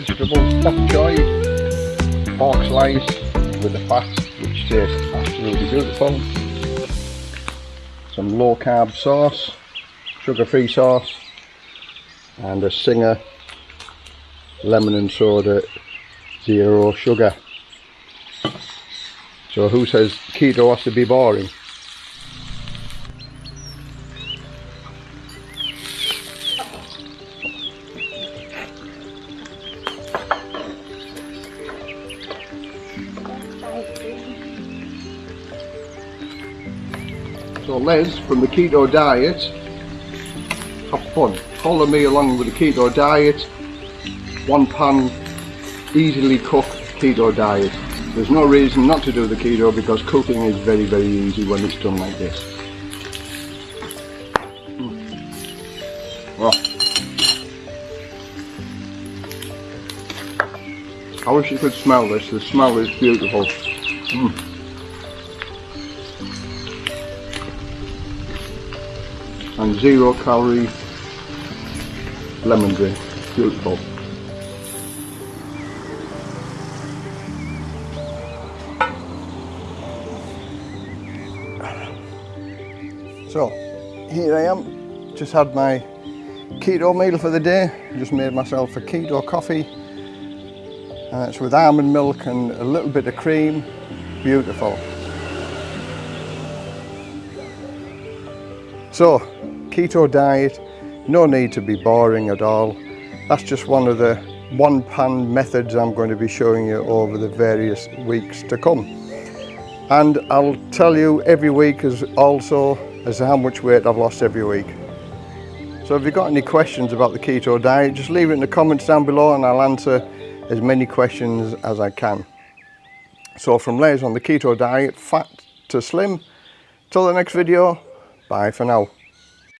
vegetables, bok choy, pork slice with the fat which tastes absolutely beautiful. Some low carb sauce, sugar free sauce and a Singer lemon and soda zero sugar. So who says keto has to be boring? So Les from the keto diet, have fun. Follow me along with the keto diet, one pan, easily cooked keto diet. There's no reason not to do the keto because cooking is very very easy when it's done like this. Mm. Oh. I wish you could smell this, the smell is beautiful. Mm. And zero calorie lemon drink. Beautiful. So here I am, just had my keto meal for the day, just made myself a keto coffee and it's with almond milk and a little bit of cream, beautiful. So, keto diet, no need to be boring at all. That's just one of the one pan methods I'm going to be showing you over the various weeks to come. And I'll tell you every week as also as how much weight I've lost every week. So if you've got any questions about the keto diet, just leave it in the comments down below and I'll answer as many questions as I can. So from Les on the keto diet, fat to slim, till the next video, Bye for now.